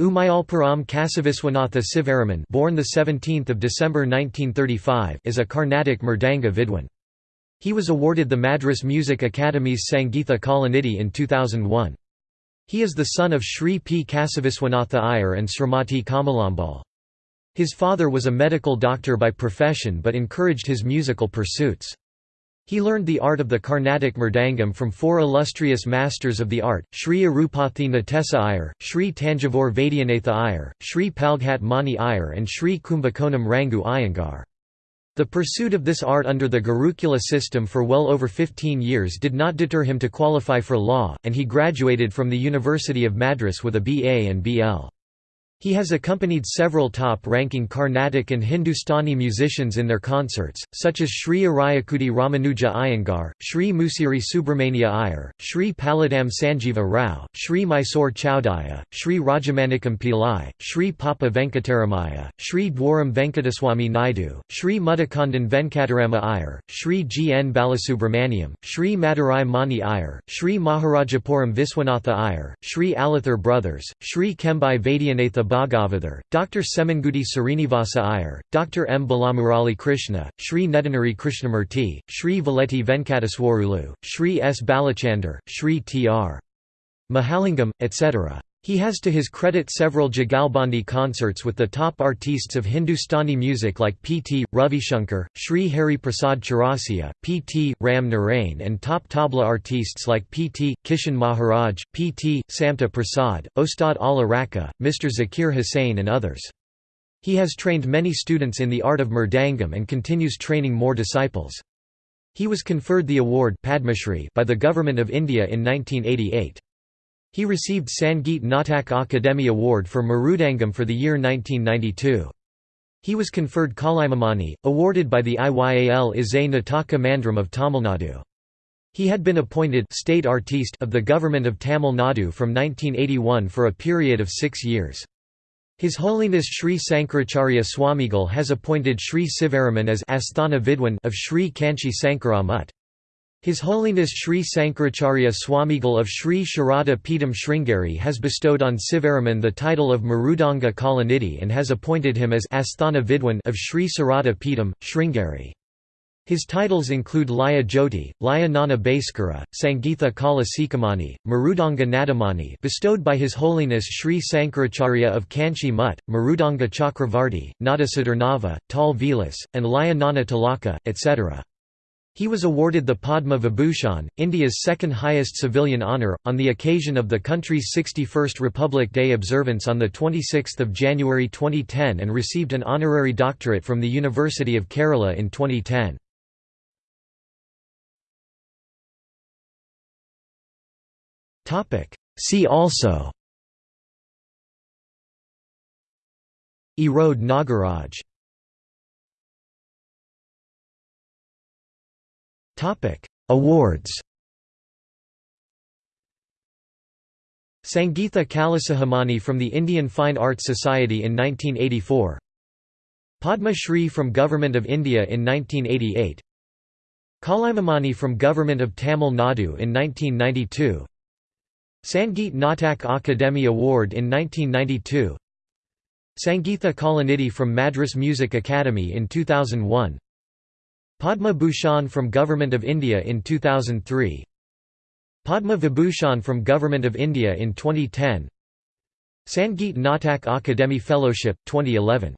Umayalpuram Kasiviswanatha Sivaraman born the 17th of December 1935 is a Carnatic Mridanga Vidwan. He was awarded the Madras Music Academy's Sangeetha Kalanidhi in 2001. He is the son of Sri P. Kasiviswanatha Iyer and Srimati Kamalambal. His father was a medical doctor by profession but encouraged his musical pursuits. He learned the art of the Carnatic Mridangam from four illustrious masters of the art, Sri Arupathi Natesa Iyer, Sri Tanjavur Vaidyanatha Iyer, Sri Palghat Mani Iyer and Sri Kumbakonam Rangu Iyengar. The pursuit of this art under the Gurukula system for well over 15 years did not deter him to qualify for law, and he graduated from the University of Madras with a BA and BL. He has accompanied several top-ranking Carnatic and Hindustani musicians in their concerts, such as Sri Ariyakudi Ramanuja Iyengar, Sri Musiri Subramania Iyer, Sri Palladam Sanjeeva Rao, Sri Mysore Chowdiah, Sri Rajamanikam Pillai, Sri Papa Venkataramaiah, Sri Dwaram Venkataswamy Naidu, Sri Muttakondan Venkatarama Iyer, Sri G. N. Balasubramaniam, Sri Madurai Mani Iyer, Sri Maharajapuram Viswanatha Iyer, Sri Alathur Brothers, Sri Chembai Vaidyanatha Bhagavathar, Dr. Semmangudi Srinivasa Iyer, Dr. M. Balamurali Krishna, Sri Nedunuri Krishnamurthy, Sri Voleti Venkateswarulu, Sri S. Balachandar, Sri T.R. Mahalingam, etc. He has to his credit several Jugalbandi concerts with the top artistes of Hindustani music like P.T. Ravishankar, Sri Hari Prasad Chaurasia, P.T. Ram Narain and top tabla artistes like P.T. Kishan Maharaj, P.T. Samta Prasad, Ustad Allah Rakha, Mr. Zakir Hussain and others. He has trained many students in the art of mridangam and continues training more disciples. He was conferred the award Padma Shri by the Government of India in 1988. He received Sangeet Natak Akademi Award for Mridangam for the year 1992. He was conferred Kalaimamani, awarded by the IYAL Isai Nataka Mandram of Tamil Nadu. He had been appointed state artiste of the government of Tamil Nadu from 1981 for a period of six years. His Holiness Sri Sankaracharya Swamigal has appointed Sri Sivaraman as Asthana Vidwan of Sri Kanchi Sankara Mutt. His Holiness Sri Sankaracharya Swamigal of Sri Sharada Peetham Sringeri has bestowed on Sivaraman the title of Mridanga Kalanidhi and has appointed him as Asthana Vidwan of Sri Sarada Peetham, Sringeri. His titles include Laya Jyoti, Laya Nana Bhaskara, Sangeetha Kala Sikhamani, Mridanga Nadamani bestowed by His Holiness Sri Sankaracharya of Kanchi Mutt, Mridanga Chakravarti, Nadasadharnava, Tal Vilas, and Laya Nana Talaka, etc. He was awarded the Padma Vibhushan, India's second highest civilian honour, on the occasion of the country's 61st Republic Day observance on 26 January 2010 and received an honorary doctorate from the University of Kerala in 2010. See also Erode Nagaraj Awards Sangeetha Kalasikhamani from the Indian Fine Arts Society in 1984 Padma Shri from Government of India in 1988 Kalaimamani from Government of Tamil Nadu in 1992 Sangeet Natak Akademi Award in 1992 Sangeetha Kalanidhi from Madras Music Academy in 2001 Padma Bhushan from Government of India in 2003 Padma Vibhushan from Government of India in 2010 Sangeet Natak Akademi Fellowship, 2011